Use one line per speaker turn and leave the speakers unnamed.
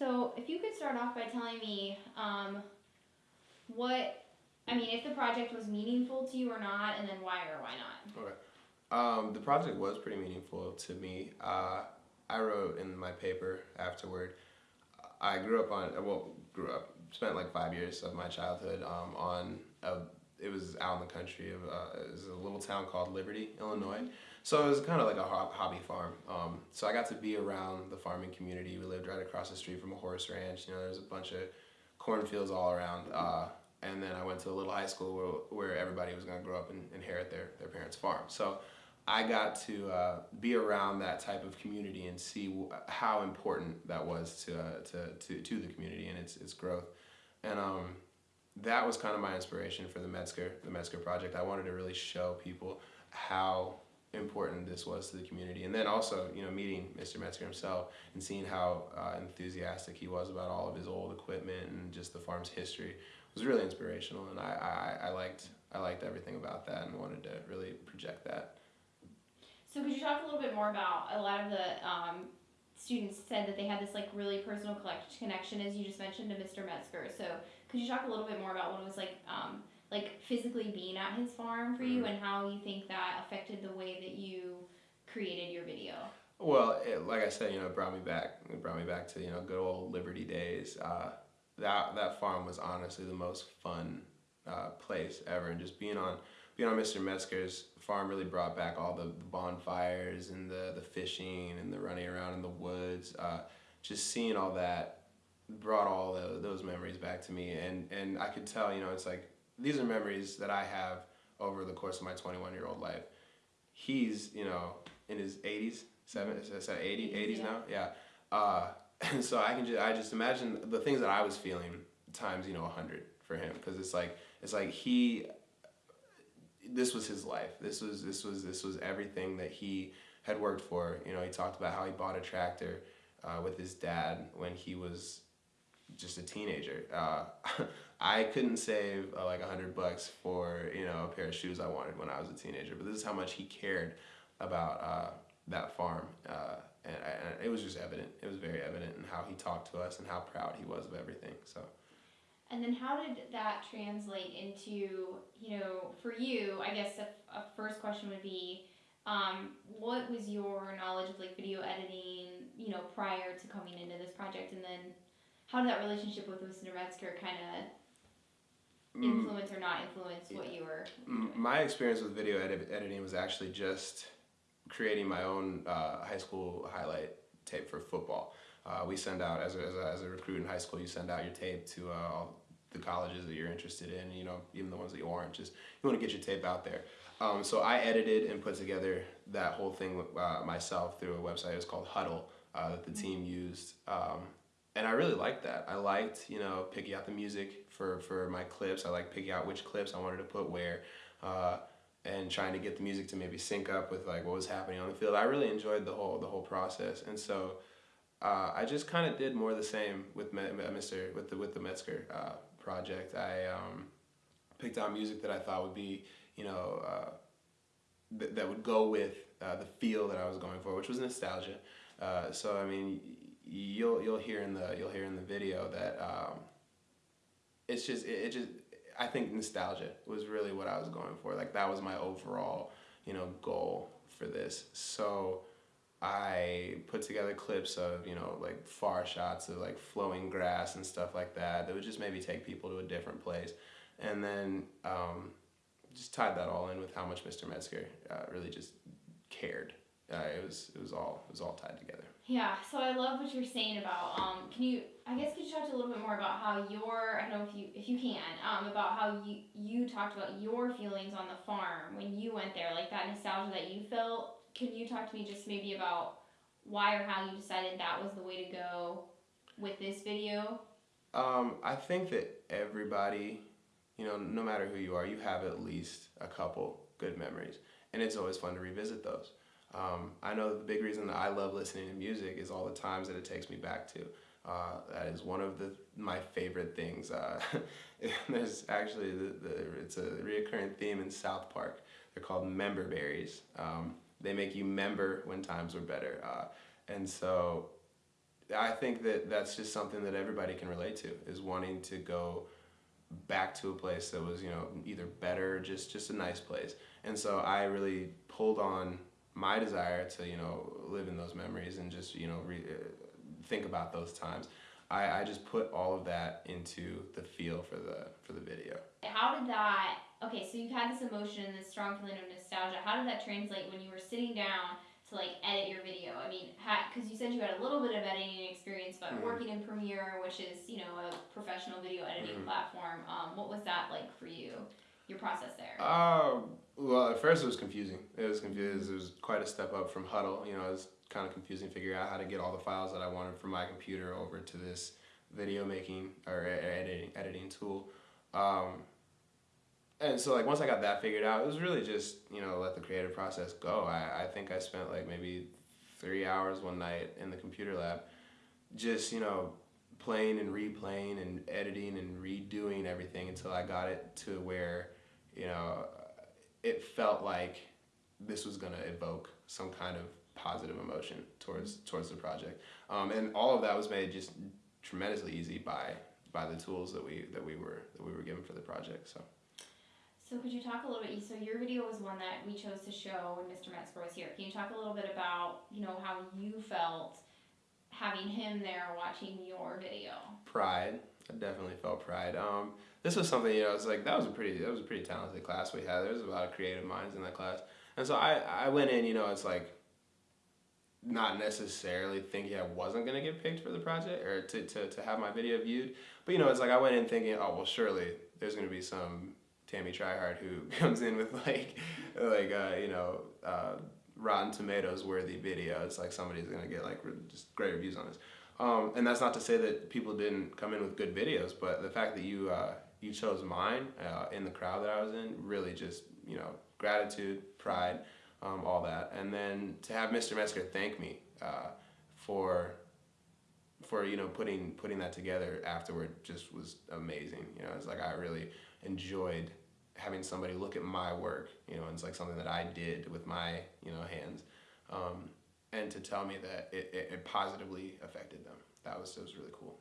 So if you could start off by telling me um, what, I mean, if the project was meaningful to you or not, and then why or why not.
Okay. Um, the project was pretty meaningful to me. Uh, I wrote in my paper afterward. I grew up on well, grew up spent like five years of my childhood um, on a, it was out in the country of uh, it was a little town called Liberty, Illinois. So it was kind of like a hobby farm. Um, so I got to be around the farming community. We lived right across the street from a horse ranch. You know, there's a bunch of cornfields all around. Uh, and then I went to a little high school where, where everybody was going to grow up and inherit their, their parents' farm. So I got to uh, be around that type of community and see how important that was to, uh, to, to, to the community and its, its growth. And um, that was kind of my inspiration for the Metzger, the Metzger project. I wanted to really show people how important this was to the community. And then also, you know, meeting Mr. Metzger himself and seeing how uh, enthusiastic he was about all of his old equipment and just the farm's history was really inspirational. And I, I, I liked I liked everything about that and wanted to really project that.
So could you talk a little bit more about a lot of the um, students said that they had this like really personal connection, as you just mentioned, to Mr. Metzger. So could you talk a little bit more about what it was like, um, like physically being at his farm for you, mm-hmm. and how you think that affected the way that you created your video?
Well, it, like I said, you know, it brought me back. It brought me back to you know good old Liberty days. Uh, that that farm was honestly the most fun uh, place ever, and just being on being on Mr. Metzger's farm really brought back all the, the bonfires and the, the fishing and the running around in the woods. Uh, just seeing all that brought all the, those memories back to me. And, and I could tell, you know, it's like, these are memories that I have over the course of my 21 year old life. He's, you know, in his 80s, seven, is that 80, 80s yeah. now? Yeah. Uh, and so I can just, I just imagine the things that I was feeling times, you know, 100 for him. Cause it's like, it's like he this was his life. This was this was this was everything that he had worked for. You know, he talked about how he bought a tractor uh, with his dad when he was just a teenager. Uh, I couldn't save uh, like a hundred bucks for you know a pair of shoes I wanted when I was a teenager, but this is how much he cared about uh, that farm, uh, and, and it was just evident. It was very evident in how he talked to us and how proud he was of everything. So.
And then how did that translate into, you know, for you, I guess a, a first question would be, um, what was your knowledge of like video editing, you know, prior to coming into this project? And then how did that relationship with Mr. Metzger kind of mm. influence or not influence what you were
doing? My experience with video edit- editing was actually just creating my own uh, high school highlight tape for football. Uh, we send out as a, as a, as, a, recruit in high school you send out your tape to uh, the colleges that you're interested in, you know, even the ones that you aren't, just you want to get your tape out there. Um, so I edited and put together that whole thing uh, myself through a website. It was called Hudl uh, that the team used. Um, and I really liked that. I liked, you know, picking out the music for, for my clips. I liked picking out which clips I wanted to put where. Uh, and trying to get the music to maybe sync up with like what was happening on the field. I really enjoyed the whole the whole process, and so uh, I just kind of did more of the same with Mr. with the with the Metzger uh, project. I um, picked out music that I thought would be, you know, uh, th- that would go with uh, the feel that I was going for, which was nostalgia. Uh, so I mean, you'll you'll hear in the you'll hear in the video that um, it's just it, it just I think nostalgia was really what I was going for. Like that was my overall, you know, goal for this. So I put together clips of, you know, like far shots of like flowing grass and stuff like that that would just maybe take people to a different place. And then um, just tied that all in with how much Mr. Metzger uh, really just cared. Uh, it was it was all it was all tied together.
Yeah, so I love what you're saying about. Um, can you? I guess could you talk a little bit more about how your? I don't know if you if you can. Um, about how you you talked about your feelings on the farm when you went there, like that nostalgia that you felt can you talk to me just maybe about why or how you decided that was the way to go with this video?
Um, I think that everybody, you know, no matter who you are, you have at least a couple good memories, and it's always fun to revisit those. Um, I know the big reason that I love listening to music is all the times that it takes me back to. Uh, that is one of the my favorite things. Uh, there's actually the, the it's a reoccurring theme in South Park. They're called member berries. Um, they make you member when times were better. Uh, and so I think that that's just something that everybody can relate to is wanting to go back to a place that was you know either better or just just a nice place and so i really pulled on my desire to you know live in those memories and just you know re- uh, think about those times I, I just put all of that into the feel for the for the video
How did that? Okay, so you had this emotion, this strong feeling of nostalgia. How did that translate when you were sitting down to like edit your video? I mean, because you said you had a little bit of editing experience, but
Mhm.
working in Premiere, which is you know a professional video editing
Mhm.
platform, um, what was that like for you? Your process there.
Uh, well, at first it was confusing. It was confusing. It was quite a step up from Hudl. You know, it was kind of confusing figuring out how to get all the files that I wanted from my computer over to this video making or editing editing tool. Um, and so like once I got that figured out, it was really just you know let the creative process go. I, I think I spent like maybe three hours one night in the computer lab, just you know playing and replaying and editing and redoing everything until I got it to where you know it felt like this was gonna evoke some kind of positive emotion towards towards the project. Um, and all of that was made just tremendously easy by by the tools that we that we were that we were given for the project. So.
So could you talk a little bit? So your video was one that we chose to show when Mr. Metzger was here. Can you talk a little bit about you know how you felt having him there watching your video?
pride. I definitely felt pride. Um, this was something you know. It's like that was a pretty that was a pretty talented class we had. There was a lot of creative minds in that class, and so I I went in. You know, it's like not necessarily thinking I wasn't gonna get picked for the project or to, to, to have my video viewed, but you know, it's like I went in thinking, oh well, surely there's gonna be some Tammy Tryhard who comes in with like like uh, you know uh, Rotten Tomatoes worthy video. It's like somebody's gonna get like just great reviews on this. Um, and that's not to say that people didn't come in with good videos, but the fact that you uh, you chose mine uh, in the crowd that I was in really just you know gratitude, pride, um, all that, and then to have Mr. Metzger thank me uh, for for you know putting putting that together afterward just was amazing. You know, it's like I really enjoyed having somebody look at my work. You know, and it's like something that I did with my you know hands. Um, and to tell me that it, it, it positively affected them. That was, it was really cool.